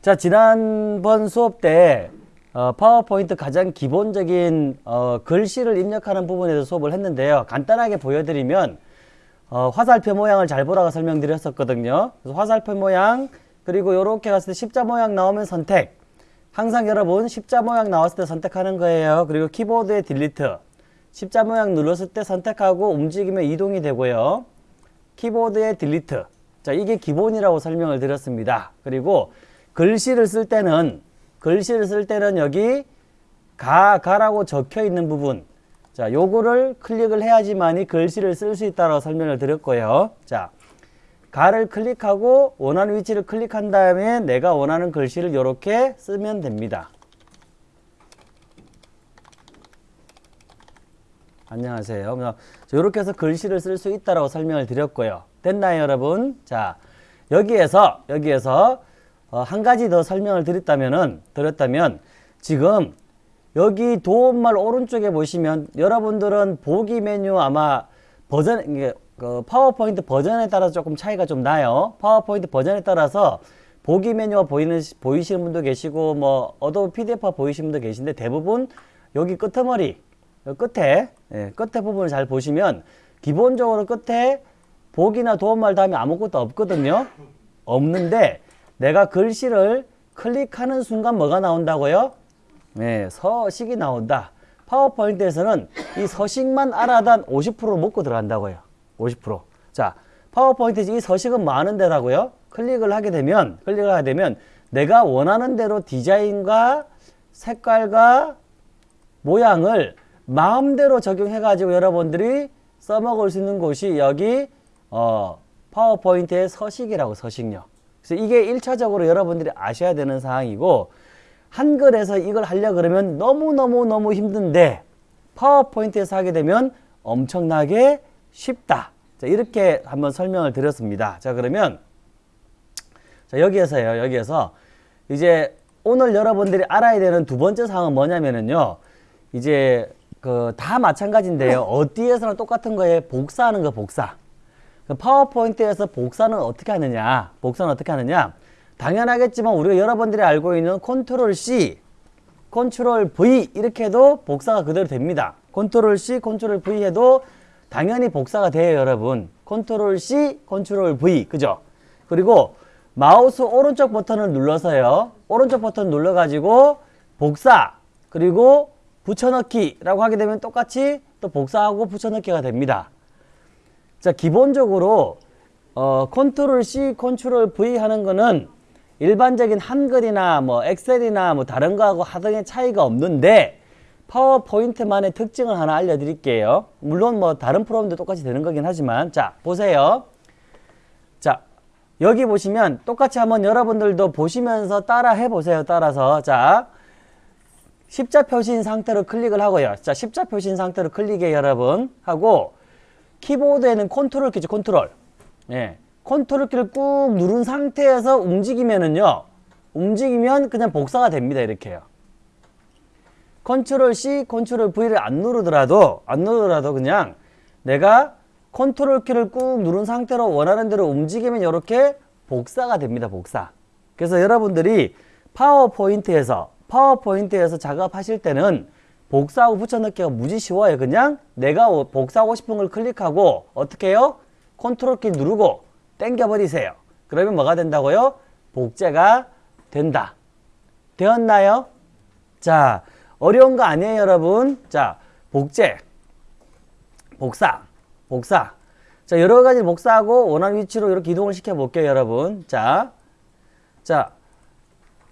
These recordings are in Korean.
자, 지난번 수업 때 어, 파워포인트 가장 기본적인 어, 글씨를 입력하는 부분에서 수업을 했는데요. 간단하게 보여드리면 어, 화살표 모양을 잘 보라고 설명드렸었거든요. 그래서 화살표 모양 그리고 이렇게 갔을 때 십자 모양 나오면 선택 항상 여러분 십자 모양 나왔을 때 선택하는 거예요. 그리고 키보드에 딜리트 십자 모양 눌렀을 때 선택하고 움직이면 이동이 되고요. 키보드에 딜리트 자 이게 기본이라고 설명을 드렸습니다. 그리고 글씨를 쓸 때는 글씨를 쓸 때는 여기 가, 가라고 적혀 있는 부분 자 요거를 클릭을 해야지만이 글씨를 쓸 수 있다고 설명을 드렸고요. 자 가를 클릭하고 원하는 위치를 클릭한 다음에 내가 원하는 글씨를 이렇게 쓰면 됩니다. 안녕하세요. 이렇게 해서 글씨를 쓸 수 있다고 설명을 드렸고요. 됐나요, 여러분? 자, 여기에서 여기에서 어, 한 가지 더 설명을 드렸다면은 드렸다면 지금 여기 도움말 오른쪽에 보시면 여러분들은 보기 메뉴 아마 버전 그 파워포인트 버전에 따라서 조금 차이가 좀 나요. 파워포인트 버전에 따라서 보기 메뉴가 보이는 보이시는 분도 계시고 뭐 어도비 PDF가 보이시는 분도 계신데 대부분 여기 끄트머리 끝에 예, 끝에 부분을 잘 보시면 기본적으로 끝에 보기나 도움말 다음에 아무것도 없거든요. 없는데 내가 글씨를 클릭하는 순간 뭐가 나온다고요? 네, 서식이 나온다. 파워포인트에서는 이 서식만 알아단 50% 먹고 들어간다고요. 50%. 자, 파워포인트에서 이 서식은 많은 데라고요. 클릭을 하게 되면, 클릭을 하게 되면 내가 원하는 대로 디자인과 색깔과 모양을 마음대로 적용해가지고 여러분들이 써먹을 수 있는 곳이 여기 어, 파워포인트의 서식이라고 서식력. 그래서 이게 1차적으로 여러분들이 아셔야 되는 사항이고 한글에서 이걸 하려 그러면 너무너무너무 힘든데 파워포인트에서 하게 되면 엄청나게 쉽다. 자, 이렇게 한번 설명을 드렸습니다. 자, 그러면 자, 여기에서요. 여기에서 이제 오늘 여러분들이 알아야 되는 두 번째 사항은 뭐냐면은요. 이제 그 다 마찬가지인데요. 어디에서나 똑같은 거에 복사하는 거 복사. 그 파워포인트에서 복사는 어떻게 하느냐? 복사는 어떻게 하느냐? 당연하겠지만 우리가 여러분들이 알고 있는 컨트롤 C, 컨트롤 V 이렇게 해도 복사가 그대로 됩니다. 컨트롤 C, 컨트롤 V 해도 당연히 복사가 돼요, 여러분. 컨트롤 C, 컨트롤 V. 그죠? 그리고 마우스 오른쪽 버튼을 눌러서요. 오른쪽 버튼 눌러 가지고 복사, 그리고 붙여넣기 라고 하게 되면 똑같이 또 복사하고 붙여넣기가 됩니다. 자, 기본적으로 어, 컨트롤 C, 컨트롤 V 하는 거는 일반적인 한글이나 뭐 엑셀이나 뭐 다른 거하고 하등의 차이가 없는데 파워포인트만의 특징을 하나 알려드릴게요. 물론 뭐 다른 프로그램도 똑같이 되는 거긴 하지만 자 보세요. 자 여기 보시면 똑같이 한번 여러분들도 보시면서 따라 해보세요. 따라서 자 십자 표시인 상태로 클릭을 하고요. 자 십자 표시인 상태로 클릭해 여러분 하고 키보드에는 컨트롤 키죠. 컨트롤. 예. 컨트롤 키를 꾹 누른 상태에서 움직이면은요. 움직이면 그냥 복사가 됩니다. 이렇게요. 컨트롤 C, 컨트롤 V를 안 누르더라도 안 누르더라도 그냥 내가 컨트롤 키를 꾹 누른 상태로 원하는 대로 움직이면 이렇게 복사가 됩니다. 복사. 그래서 여러분들이 파워포인트에서 파워포인트에서 작업하실 때는 복사하고 붙여넣기가 무지 쉬워요. 그냥 내가 복사하고 싶은 걸 클릭하고 어떻게 해요? 컨트롤 키 누르고 땡겨버리세요. 그러면 뭐가 된다고요? 복제가 된다. 되었나요? 자, 어려운 거 아니에요, 여러분. 자, 복제, 복사, 복사. 자, 여러 가지 복사하고 원하는 위치로 이렇게 이동을 시켜볼게요, 여러분. 자, 자,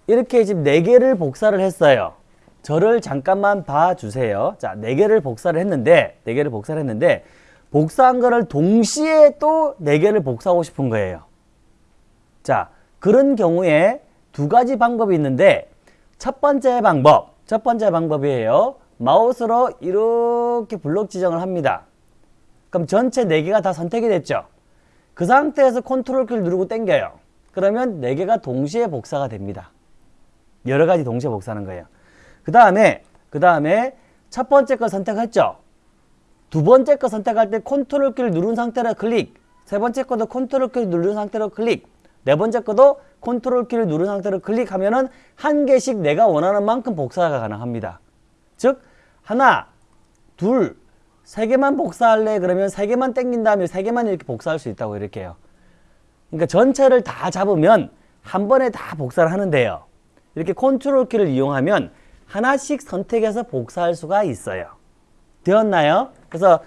이렇게 지금 네 개를 복사를 했어요. 저를 잠깐만 봐주세요. 자, 네 개를 복사를 했는데, 네 개를 복사를 했는데, 복사한 거를 동시에 또 네 개를 복사하고 싶은 거예요. 자, 그런 경우에 두 가지 방법이 있는데, 첫 번째 방법, 첫 번째 방법이에요. 마우스로 이렇게 블록 지정을 합니다. 그럼 전체 네 개가 다 선택이 됐죠. 그 상태에서 컨트롤 키를 누르고 당겨요. 그러면 네 개가 동시에 복사가 됩니다. 여러 가지 동시에 복사하는 거예요. 그 다음에 그 다음에 첫 번째 거 선택했죠. 두 번째 거 선택할 때 컨트롤 키를 누른 상태로 클릭 세 번째 거도 컨트롤 키를 누른 상태로 클릭 네 번째 것도 컨트롤 키를 누른 상태로 클릭하면 은 한 개씩 내가 원하는 만큼 복사가 가능합니다. 즉 하나, 둘, 세 개만 복사할래 그러면 세 개만 땡긴 다음에 세 개만 이렇게 복사할 수 있다고 이렇게 해요. 그러니까 전체를 다 잡으면 한 번에 다 복사를 하는데요. 이렇게 컨트롤 키를 이용하면 하나씩 선택해서 복사할 수가 있어요. 되었나요? 그래서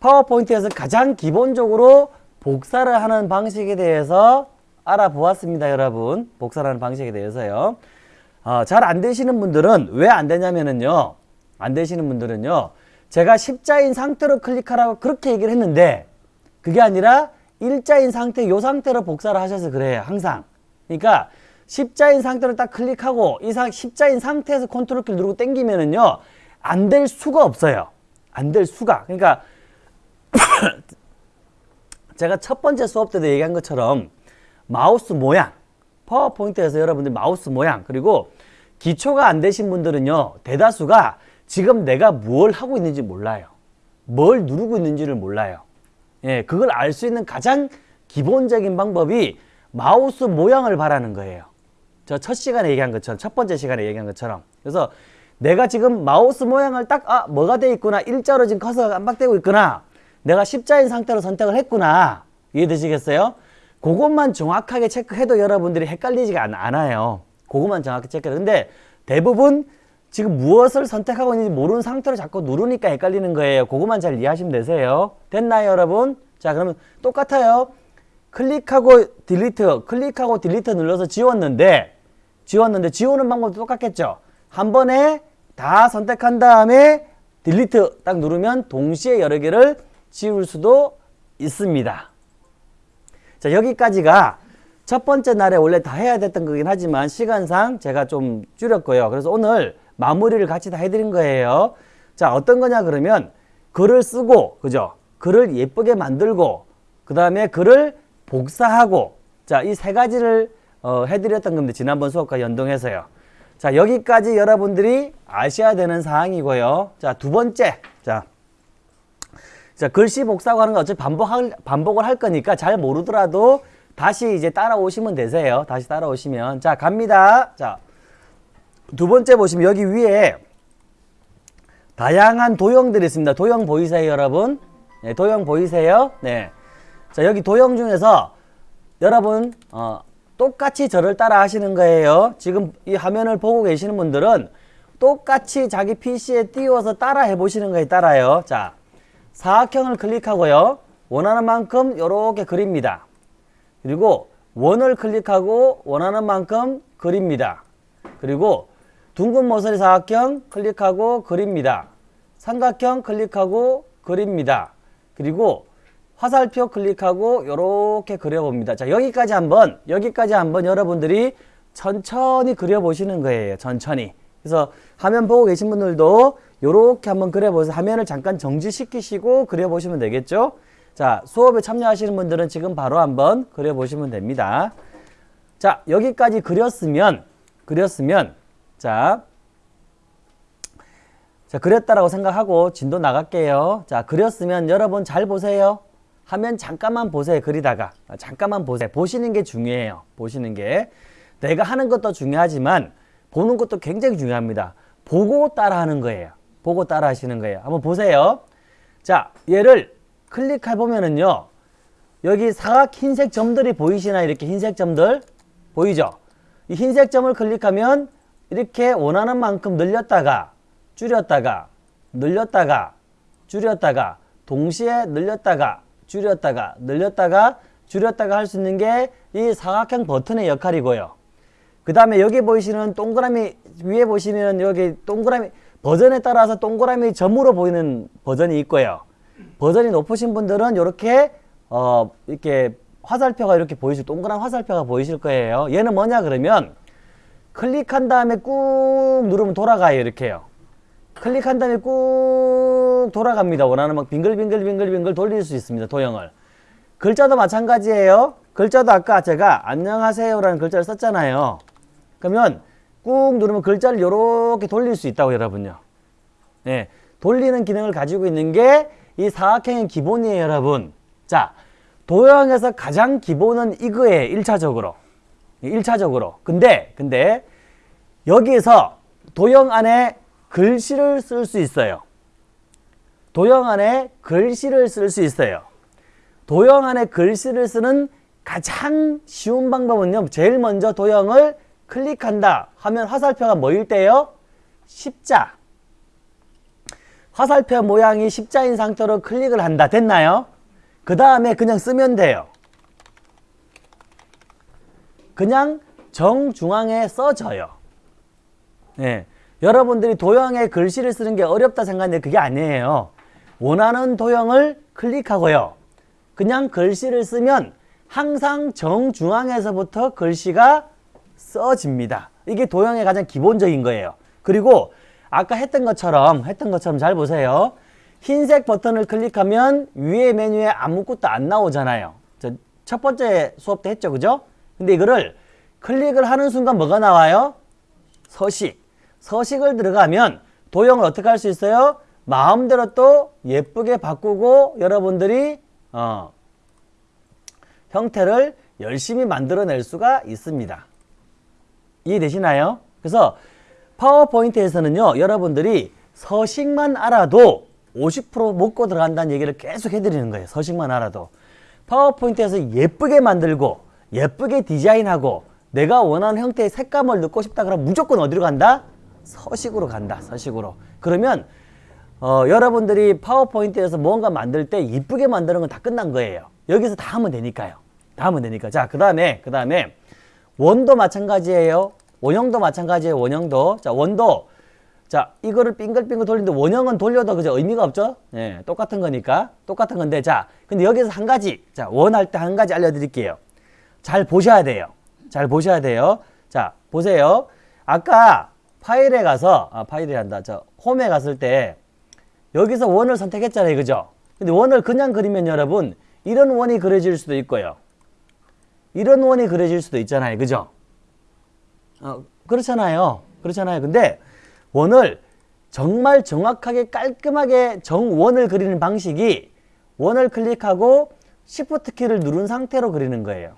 파워포인트에서 가장 기본적으로 복사를 하는 방식에 대해서 알아보았습니다, 여러분. 복사를 하는 방식에 대해서요. 어, 잘 안 되시는 분들은 왜 안 되냐면은요. 안 되시는 분들은요. 제가 십자인 상태로 클릭하라고 그렇게 얘기를 했는데 그게 아니라 일자인 상태, 요 상태로 복사를 하셔서 그래요. 항상. 그러니까 십자인 상태로 딱 클릭하고 이 상, 십자인 상태에서 컨트롤 키를 누르고 당기면은요. 안 될 수가 없어요. 안 될 수가. 그러니까 제가 첫 번째 수업 때도 얘기한 것처럼 마우스 모양, 파워포인트에서 여러분들 마우스 모양, 그리고 기초가 안 되신 분들은요, 대다수가 지금 내가 뭘 하고 있는지 몰라요. 뭘 누르고 있는지를 몰라요. 예, 그걸 알 수 있는 가장 기본적인 방법이 마우스 모양을 보라는 거예요. 저 첫 시간에 얘기한 것처럼, 첫 번째 시간에 얘기한 것처럼. 그래서 내가 지금 마우스 모양을 딱, 아, 뭐가 돼 있구나. 일자로 지금 커서가 깜빡되고 있구나. 내가 십자인 상태로 선택을 했구나. 이해되시겠어요? 그것만 정확하게 체크해도 여러분들이 헷갈리지가 않, 않아요. 그것만 정확히 체크해요. 근데 대부분 지금 무엇을 선택하고 있는지 모르는 상태로 자꾸 누르니까 헷갈리는 거예요. 그것만 잘 이해하시면 되세요. 됐나요, 여러분? 자, 그러면 똑같아요. 클릭하고 딜리트, 클릭하고 딜리트 눌러서 지웠는데, 지웠는데 지우는 방법도 똑같겠죠? 한 번에 다 선택한 다음에 딜리트 딱 누르면 동시에 여러 개를 지울 수도 있습니다. 자, 여기까지가 첫 번째 날에 원래 다 해야 됐던 거긴 하지만 시간상 제가 좀 줄였고요. 그래서 오늘 마무리를 같이 다 해드린 거예요. 자, 어떤 거냐 그러면 글을 쓰고, 그죠? 글을 예쁘게 만들고, 그 다음에 글을 복사하고, 자, 이 세 가지를 어, 해드렸던 건데, 지난번 수업과 연동해서요. 자, 여기까지 여러분들이 아셔야 되는 사항이고요. 자, 두 번째. 자, 자, 글씨 복사하고 하는 거 어차피 반복할, 반복을 할 거니까 잘 모르더라도 다시 이제 따라오시면 되세요. 다시 따라오시면. 자, 갑니다. 자, 두 번째 보시면 여기 위에 다양한 도형들이 있습니다. 도형 보이세요, 여러분? 네, 도형 보이세요? 네. 자, 여기 도형 중에서 여러분, 어, 똑같이 저를 따라 하시는 거예요. 지금 이 화면을 보고 계시는 분들은 똑같이 자기 PC에 띄워서 따라 해보시는 거에 따라요. 자, 사각형을 클릭하고요. 원하는 만큼 이렇게 그립니다. 그리고 원을 클릭하고 원하는 만큼 그립니다. 그리고 둥근 모서리 사각형 클릭하고 그립니다. 삼각형 클릭하고 그립니다. 그리고 화살표 클릭하고 이렇게 그려봅니다. 자 여기까지 한번 여기까지 한번 여러분들이 천천히 그려보시는 거예요. 천천히. 그래서 화면 보고 계신 분들도 이렇게 한번 그려보세요. 화면을 잠깐 정지시키시고 그려보시면 되겠죠. 자 수업에 참여하시는 분들은 지금 바로 한번 그려보시면 됩니다. 자 여기까지 그렸으면 그렸으면 자, 자 그렸다라고 생각하고 진도 나갈게요. 자 그렸으면 여러분 잘 보세요. 하면 잠깐만 보세요. 그리다가 잠깐만 보세요. 보시는 게 중요해요. 보시는 게 내가 하는 것도 중요하지만 보는 것도 굉장히 중요합니다. 보고 따라 하는 거예요. 보고 따라 하시는 거예요. 한번 보세요. 자, 얘를 클릭해 보면은요. 여기 사각 흰색 점들이 보이시나 이렇게 흰색 점들 보이죠? 이 흰색 점을 클릭하면 이렇게 원하는 만큼 늘렸다가 줄였다가 늘렸다가 줄였다가 동시에 늘렸다가 줄였다가 늘렸다가 줄였다가 할 수 있는 게 이 사각형 버튼의 역할이고요. 그 다음에 여기 보이시는 동그라미 위에 보시면 여기 동그라미 버전에 따라서 동그라미 점으로 보이는 버전이 있고요. 버전이 높으신 분들은 이렇게 어 이렇게 화살표가 이렇게 보이실 동그란 화살표가 보이실 거예요. 얘는 뭐냐 그러면 클릭한 다음에 꾹 누르면 돌아가요 이렇게요. 클릭한 다음에 꾹 돌아갑니다. 원하는 막 빙글빙글빙글빙글 돌릴 수 있습니다. 도형을. 글자도 마찬가지예요. 글자도 아까 제가 안녕하세요라는 글자를 썼잖아요. 그러면 꾹 누르면 글자를 이렇게 돌릴 수 있다고 여러분요. 네, 돌리는 기능을 가지고 있는 게 이 사각형의 기본이에요 여러분. 자, 도형에서 가장 기본은 이거예요. 1차적으로. 1차적으로. 근데 근데 여기에서 도형 안에 글씨를 쓸 수 있어요. 도형 안에 글씨를 쓸 수 있어요. 도형 안에 글씨를 쓰는 가장 쉬운 방법은요. 제일 먼저 도형을 클릭한다 하면 화살표가 뭐일 때요? 십자. 화살표 모양이 십자인 상태로 클릭을 한다. 됐나요? 그 다음에 그냥 쓰면 돼요. 그냥 정중앙에 써져요. 네. 여러분들이 도형에 글씨를 쓰는 게 어렵다 생각하는데 그게 아니에요. 원하는 도형을 클릭하고요. 그냥 글씨를 쓰면 항상 정중앙에서부터 글씨가 써집니다. 이게 도형의 가장 기본적인 거예요. 그리고 아까 했던 것처럼 했던 것처럼 잘 보세요. 흰색 버튼을 클릭하면 위에 메뉴에 아무것도 안 나오잖아요. 첫 번째 수업 때 했죠. 그죠? 근데 이거를 클릭을 하는 순간 뭐가 나와요? 서식. 서식을 들어가면 도형을 어떻게 할 수 있어요? 마음대로 또 예쁘게 바꾸고 여러분들이 어, 형태를 열심히 만들어낼 수가 있습니다. 이해되시나요? 그래서 파워포인트에서는요. 여러분들이 서식만 알아도 50% 먹고 들어간다는 얘기를 계속 해드리는 거예요. 서식만 알아도. 파워포인트에서 예쁘게 만들고 예쁘게 디자인하고 내가 원하는 형태의 색감을 넣고 싶다 그러면 무조건 어디로 간다? 서식으로 간다. 서식으로. 그러면 어, 여러분들이 파워포인트에서 뭔가 만들 때 이쁘게 만드는 건 다 끝난 거예요. 여기서 다 하면 되니까요. 다 하면 되니까. 자, 그 다음에, 그 다음에, 원도 마찬가지예요. 원형도 마찬가지예요. 원형도. 자, 원도. 자, 이거를 빙글빙글 돌리는데 원형은 돌려도 그저 의미가 없죠? 예, 똑같은 거니까. 똑같은 건데. 자, 근데 여기서 한 가지. 자, 원할 때 한 가지 알려드릴게요. 잘 보셔야 돼요. 잘 보셔야 돼요. 자, 보세요. 아까 파일에 가서, 아, 파일이 한다. 저, 홈에 갔을 때, 여기서 원을 선택했잖아요. 그죠? 근데 원을 그냥 그리면 여러분, 이런 원이 그려질 수도 있고요. 이런 원이 그려질 수도 있잖아요. 그죠? 어, 그렇잖아요. 그렇잖아요. 근데 원을 정말 정확하게 깔끔하게 정원을 그리는 방식이 원을 클릭하고 Shift 키를 누른 상태로 그리는 거예요.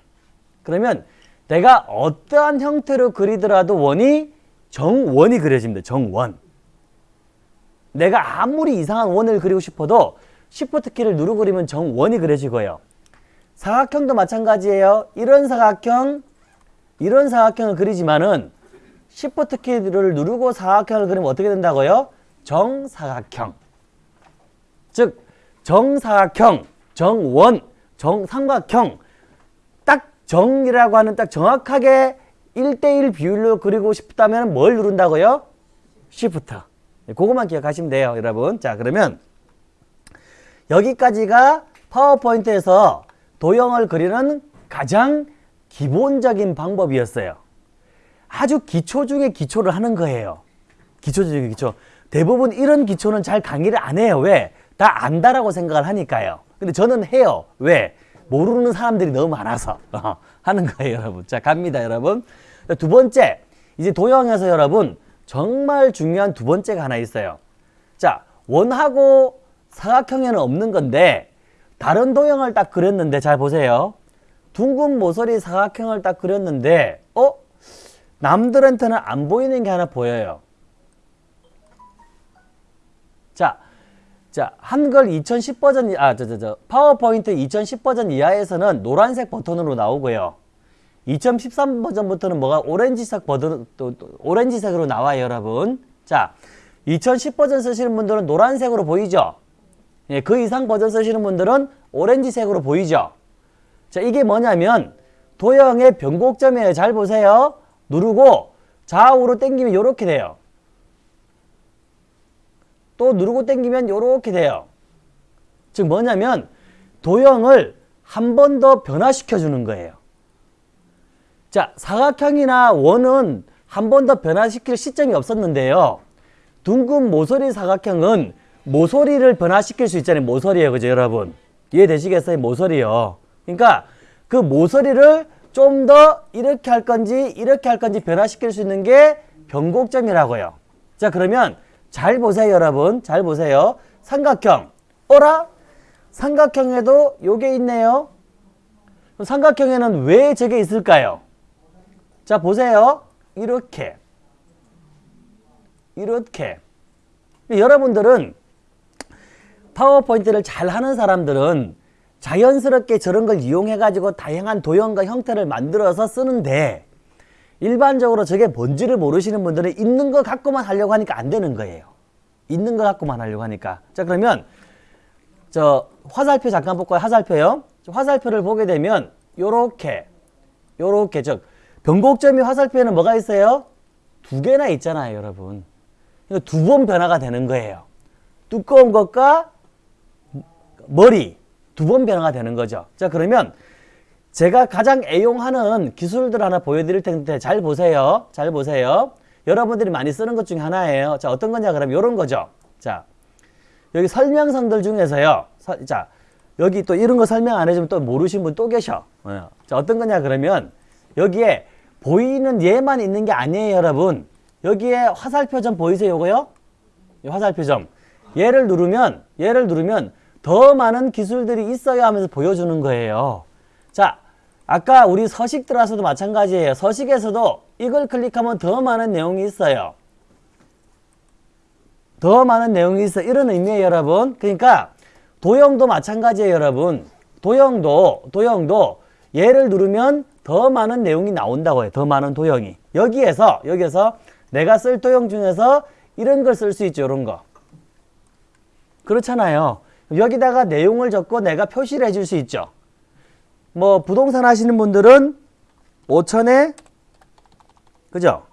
그러면 내가 어떠한 형태로 그리더라도 원이 정원이 그려집니다. 정원. 내가 아무리 이상한 원을 그리고 싶어도 Shift 키를 누르고 그리면 정원이 그려지고요. 사각형도 마찬가지예요. 이런 사각형, 이런 사각형을 그리지만은 Shift 키를 누르고 사각형을 그리면 어떻게 된다고요? 정사각형. 즉 정사각형, 정원, 정삼각형 딱 정이라고 하는 딱 정확하게 1대1 비율로 그리고 싶다면 뭘 누른다고요? Shift. 그것만 기억하시면 돼요, 여러분. 자, 그러면 여기까지가 파워포인트에서 도형을 그리는 가장 기본적인 방법이었어요. 아주 기초 중에 기초를 하는 거예요. 기초 중에 기초. 대부분 이런 기초는 잘 강의를 안 해요. 왜? 다 안다라고 생각을 하니까요. 근데 저는 해요. 왜? 모르는 사람들이 너무 많아서 하는 거예요, 여러분. 자, 갑니다, 여러분. 두 번째, 이제 도형에서 여러분 정말 중요한 두 번째가 하나 있어요. 자, 원하고 사각형에는 없는 건데 다른 도형을 딱 그렸는데 잘 보세요. 둥근 모서리 사각형을 딱 그렸는데 어? 남들한테는 안 보이는 게 하나 보여요. 자, 자 한글 2010 버전 아 저 저 저 파워포인트 2010 버전 이하에서는 노란색 버튼으로 나오고요. 2013 버전부터는 뭐가 오렌지색 버튼 또, 또 오렌지색으로 나와요, 여러분. 자, 2010 버전 쓰시는 분들은 노란색으로 보이죠? 예, 그 이상 버전 쓰시는 분들은 오렌지색으로 보이죠? 자, 이게 뭐냐면 도형의 변곡점이에요. 잘 보세요. 누르고 좌우로 당기면 이렇게 돼요. 또 누르고 당기면 이렇게 돼요. 즉 뭐냐면 도형을 한 번 더 변화시켜 주는 거예요. 자, 사각형이나 원은 한 번 더 변화시킬 시점이 없었는데요. 둥근 모서리 사각형은 모서리를 변화시킬 수 있잖아요. 모서리예요. 그죠, 여러분? 이해되시겠어요? 모서리요. 그러니까 그 모서리를 좀 더 이렇게 할 건지 이렇게 할 건지 변화시킬 수 있는 게 변곡점이라고요. 자, 그러면 잘 보세요, 여러분. 잘 보세요. 삼각형. 어라? 삼각형에도 요게 있네요. 삼각형에는 왜 저게 있을까요? 자 보세요. 이렇게 이렇게 여러분들은 파워포인트를 잘 하는 사람들은 자연스럽게 저런 걸 이용해 가지고 다양한 도형과 형태를 만들어서 쓰는데 일반적으로 저게 뭔지를 모르시는 분들은 있는 거 갖고만 하려고 하니까 안 되는 거예요. 있는 거 갖고만 하려고 하니까. 자 그러면 저 화살표 잠깐 볼까요? 화살표요. 화살표를 보게 되면 요렇게 요렇게 즉 변곡점이 화살표에는 뭐가 있어요? 두 개나 있잖아요, 여러분. 두번 변화가 되는 거예요. 두꺼운 것과 머리 두 번 변화가 되는 거죠. 자 그러면 제가 가장 애용하는 기술들 하나 보여드릴 텐데 잘 보세요. 잘 보세요. 여러분들이 많이 쓰는 것 중에 하나예요. 자 어떤 거냐 그러면 이런 거죠. 자 여기 설명서들 중에서요. 서, 자 여기 또 이런 거 설명 안 해주면 또 모르신 분 또 계셔. 어. 자 어떤 거냐 그러면 여기에 보이는 얘만 있는 게 아니에요 여러분. 여기에 화살표 점 보이세요 요거요? 이 화살표 점. 얘를 누르면 얘를 누르면 더 많은 기술들이 있어야 하면서 보여주는 거예요. 자, 아까 우리 서식 들어와서도 마찬가지예요. 서식에서도 이걸 클릭하면 더 많은 내용이 있어요. 더 많은 내용이 있어. 이런 의미예요, 여러분. 그러니까 도형도 마찬가지예요, 여러분. 도형도 도형도 얘를 누르면 더 많은 내용이 나온다고 해요. 더 많은 도형이. 여기에서 여기에서 내가 쓸 도형 중에서 이런 걸 쓸 수 있죠. 이런 거. 그렇잖아요. 여기다가 내용을 적고 내가 표시를 해줄 수 있죠. 뭐 부동산 하시는 분들은 5천에 그죠?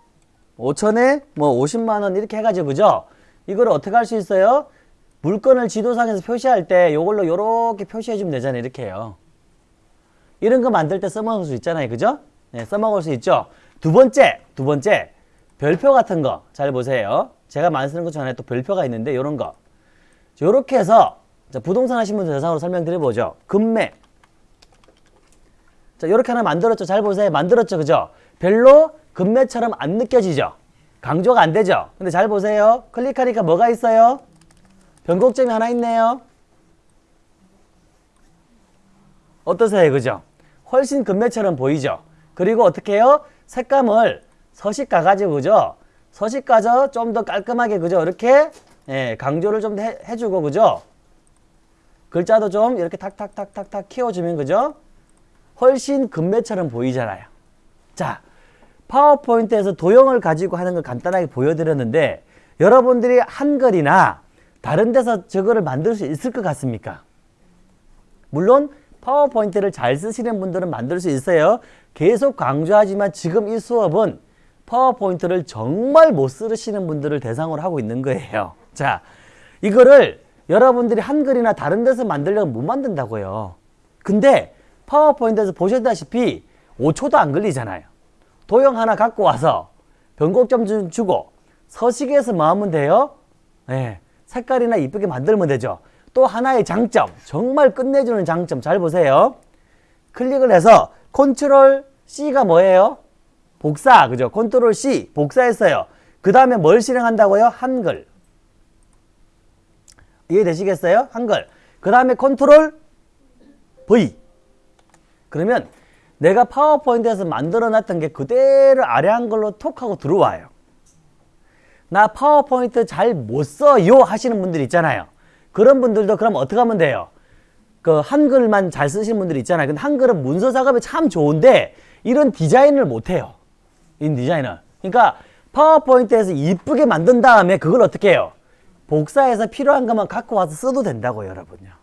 5천에 뭐 50만 원 이렇게 해가지고 그죠? 이걸 어떻게 할 수 있어요? 물건을 지도상에서 표시할 때 이걸로 이렇게 표시해 주면 되잖아요. 이렇게 해요. 이런 거 만들 때 써먹을 수 있잖아요. 그죠? 네, 써먹을 수 있죠. 두 번째, 두 번째 별표 같은 거 잘 보세요. 제가 많이 쓰는 것 중에 또 별표가 있는데 이런 거. 이렇게 해서 자, 부동산 하신 분들 대상으로 설명드려보죠. 금매. 자, 이렇게 하나 만들었죠. 잘 보세요. 만들었죠. 그죠? 별로 금매처럼 안 느껴지죠? 강조가 안 되죠? 근데 잘 보세요. 클릭하니까 뭐가 있어요? 변곡점이 하나 있네요. 어떠세요? 그죠? 훨씬 금매처럼 보이죠? 그리고 어떻게 해요? 색감을 서식 가 가지고 그죠? 서식 가서 좀더 깔끔하게 그죠? 이렇게 예, 강조를 좀 해, 해주고 그죠? 글자도 좀 이렇게 탁탁탁탁탁 키워주면 그죠? 훨씬 금매처럼 보이잖아요. 자, 파워포인트에서 도형을 가지고 하는 걸 간단하게 보여드렸는데 여러분들이 한글이나 다른 데서 저거를 만들 수 있을 것 같습니까? 물론 파워포인트를 잘 쓰시는 분들은 만들 수 있어요. 계속 강조하지만 지금 이 수업은 파워포인트를 정말 못 쓰시는 분들을 대상으로 하고 있는 거예요. 자, 이거를 여러분들이 한글이나 다른 데서 만들려면 못 만든다고요. 근데 파워포인트에서 보셨다시피 5초도 안 걸리잖아요. 도형 하나 갖고 와서 변곡점 좀 주고 서식에서 뭐 하면 돼요? 네, 색깔이나 이쁘게 만들면 되죠. 또 하나의 장점, 정말 끝내주는 장점 잘 보세요. 클릭을 해서 컨트롤 C가 뭐예요? 복사, 그죠? 컨트롤 C, 복사했어요. 그 다음에 뭘 실행한다고요? 한글. 이해되시겠어요? 한글. 그 다음에 컨트롤 V. 그러면 내가 파워포인트에서 만들어 놨던 게 그대로 아래 한글로 톡 하고 들어와요. 나 파워포인트 잘 못 써요 하시는 분들 있잖아요. 그런 분들도 그럼 어떻게 하면 돼요? 그 한글만 잘 쓰시는 분들 있잖아요. 근데 한글은 문서 작업이 참 좋은데 이런 디자인을 못 해요. 이 디자인을. 그러니까 파워포인트에서 이쁘게 만든 다음에 그걸 어떻게 해요? 복사해서 필요한 것만 갖고 와서 써도 된다고 여러분요.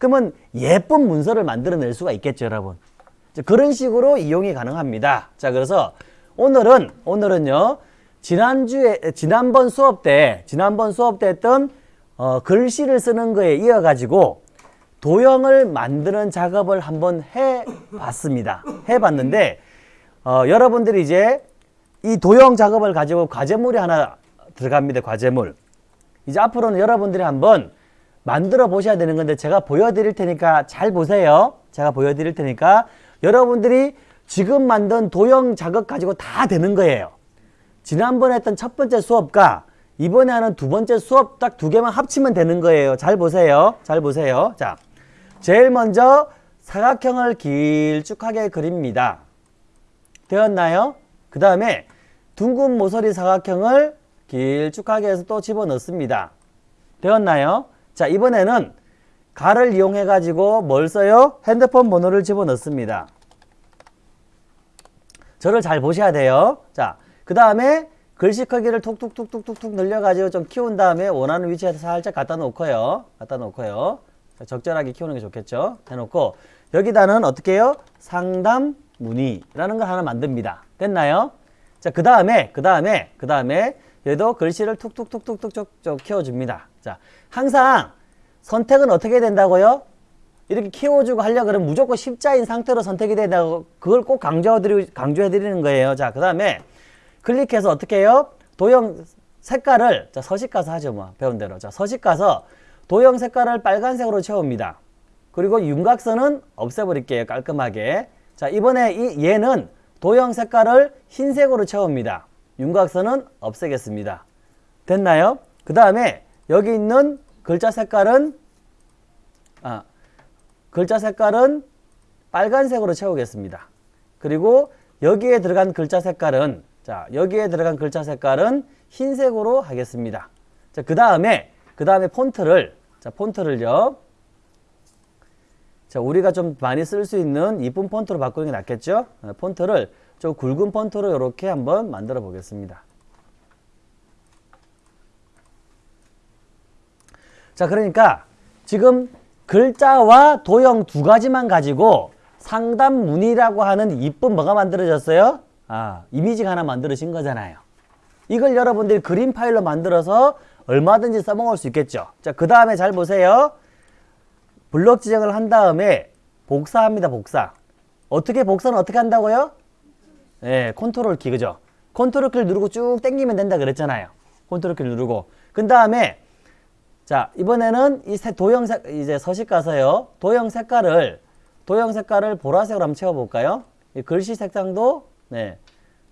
그러면 예쁜 문서를 만들어낼 수가 있겠죠 여러분. 그런 식으로 이용이 가능합니다. 자 그래서 오늘은 오늘은요 지난주에 지난번 수업 때 지난번 수업 때 했던 어, 글씨를 쓰는 거에 이어 가지고 도형을 만드는 작업을 한번 해 봤습니다. 해 봤는데 어, 여러분들이 이제 이 도형 작업을 가지고 과제물이 하나 들어갑니다. 과제물. 이제 앞으로는 여러분들이 한번 만들어 보셔야 되는 건데 제가 보여드릴 테니까 잘 보세요. 제가 보여드릴 테니까 여러분들이 지금 만든 도형 작업 가지고 다 되는 거예요. 지난번에 했던 첫 번째 수업과 이번에 하는 두 번째 수업 딱 두 개만 합치면 되는 거예요. 잘 보세요. 잘 보세요. 자, 제일 먼저 사각형을 길쭉하게 그립니다. 되었나요? 그 다음에 둥근 모서리 사각형을 길쭉하게 해서 또 집어넣습니다. 되었나요? 자, 이번에는 가를 이용해 가지고 뭘 써요? 핸드폰 번호를 집어넣습니다. 저를 잘 보셔야 돼요. 자, 그 다음에 글씨 크기를 툭툭툭툭툭툭 늘려가지고 좀 키운 다음에 원하는 위치에 살짝 갖다 놓고요. 갖다 놓고요. 자, 적절하게 키우는 게 좋겠죠. 해놓고 여기다는 어떻게 해요? 상담 문의라는 걸 하나 만듭니다. 됐나요? 자, 그 다음에, 그 다음에, 그 다음에 얘도 글씨를 툭툭툭툭툭툭 키워줍니다. 자, 항상 선택은 어떻게 된다고요? 이렇게 키워주고 하려 그러면 무조건 십자인 상태로 선택이 된다고 그걸 꼭 강조해드리, 강조해드리는 거예요. 자, 그 다음에 클릭해서 어떻게 해요? 도형 색깔을, 자, 서식 가서 하죠, 뭐. 배운 대로. 자, 서식 가서 도형 색깔을 빨간색으로 채웁니다. 그리고 윤곽선은 없애버릴게요, 깔끔하게. 자, 이번에 이 얘는 도형 색깔을 흰색으로 채웁니다. 윤곽선은 없애겠습니다. 됐나요? 그 다음에 여기 있는 글자 색깔은 아, 글자 색깔은 빨간색으로 채우겠습니다. 그리고 여기에 들어간 글자 색깔은 자 여기에 들어간 글자 색깔은 흰색으로 하겠습니다. 자그 다음에 그 다음에 폰트를 자 폰트를요. 자 우리가 좀 많이 쓸 수 있는 이쁜 폰트로 바꾸는 게 낫겠죠? 어, 폰트를 좀 굵은 폰트로 이렇게 한번 만들어 보겠습니다. 자, 그러니까 지금 글자와 도형 두 가지만 가지고 상담 문이라고 하는 이쁜 뭐가 만들어졌어요? 아, 이미지가 하나 만들어진 거잖아요. 이걸 여러분들이 그림 파일로 만들어서 얼마든지 써먹을 수 있겠죠. 자, 그 다음에 잘 보세요. 블록 지정을 한 다음에 복사합니다, 복사. 어떻게 복사는 어떻게 한다고요? 예, 컨트롤 키, 그죠? 컨트롤 키를 누르고 쭉 당기면 된다 그랬잖아요. 컨트롤 키를 누르고. 그 다음에 자, 이번에는 이 도형 색, 이제 서식 가서요. 도형 색깔을, 도형 색깔을 보라색으로 한번 채워볼까요? 이 글씨 색상도, 네.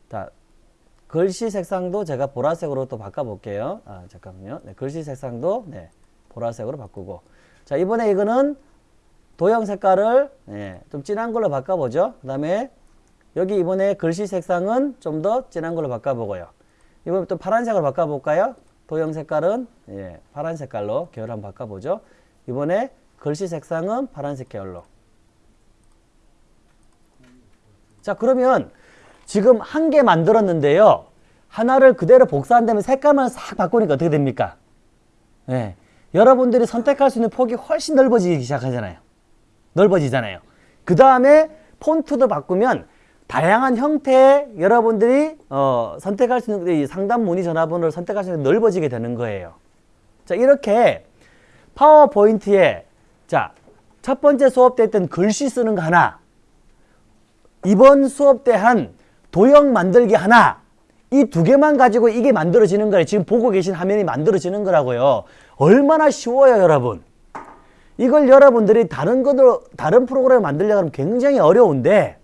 자, 글씨 색상도 제가 보라색으로 또 바꿔볼게요. 아, 잠깐만요. 네, 글씨 색상도, 네. 보라색으로 바꾸고. 자, 이번에 이거는 도형 색깔을, 네. 좀 진한 걸로 바꿔보죠. 그 다음에 여기 이번에 글씨 색상은 좀 더 진한 걸로 바꿔보고요. 이번에 또 파란색으로 바꿔볼까요? 도형 색깔은 예, 파란 색깔로 계열 한번 바꿔보죠. 이번에 글씨 색상은 파란색 계열로. 자 그러면 지금 한 개 만들었는데요. 하나를 그대로 복사한다면 색깔만 싹 바꾸니까 어떻게 됩니까? 예, 여러분들이 선택할 수 있는 폭이 훨씬 넓어지기 시작하잖아요. 넓어지잖아요. 그 다음에 폰트도 바꾸면 다양한 형태의 여러분들이 어, 선택할 수 있는 이 상담 문의 전화번호를 선택할 수 있는 넓어지게 되는 거예요. 자 이렇게 파워포인트에 자 첫 번째 수업 때 했던 글씨 쓰는 거 하나 이번 수업 때 한 도형 만들기 하나 이 두 개만 가지고 이게 만들어지는 거예요. 지금 보고 계신 화면이 만들어지는 거라고요. 얼마나 쉬워요 여러분. 이걸 여러분들이 다른 것으로 다른 프로그램을 만들려고 하면 굉장히 어려운데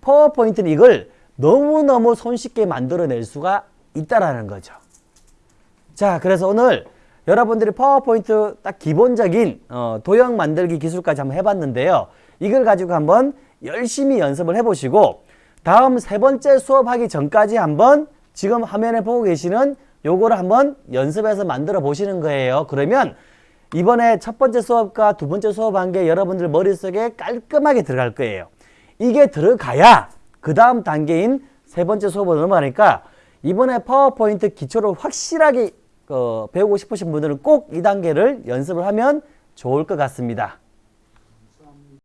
파워포인트는 이걸 너무너무 손쉽게 만들어낼 수가 있다라는 거죠. 자, 그래서 오늘 여러분들이 파워포인트 딱 기본적인 어, 도형 만들기 기술까지 한번 해봤는데요. 이걸 가지고 한번 열심히 연습을 해보시고 다음 세 번째 수업하기 전까지 한번 지금 화면에 보고 계시는 요거를 한번 연습해서 만들어 보시는 거예요. 그러면 이번에 첫 번째 수업과 두 번째 수업한 게 여러분들 머릿속에 깔끔하게 들어갈 거예요. 이게 들어가야 그 다음 단계인 세 번째 수업으로 넘어가니까 이번에 파워포인트 기초를 확실하게 어, 배우고 싶으신 분들은 꼭 이 단계를 연습을 하면 좋을 것 같습니다.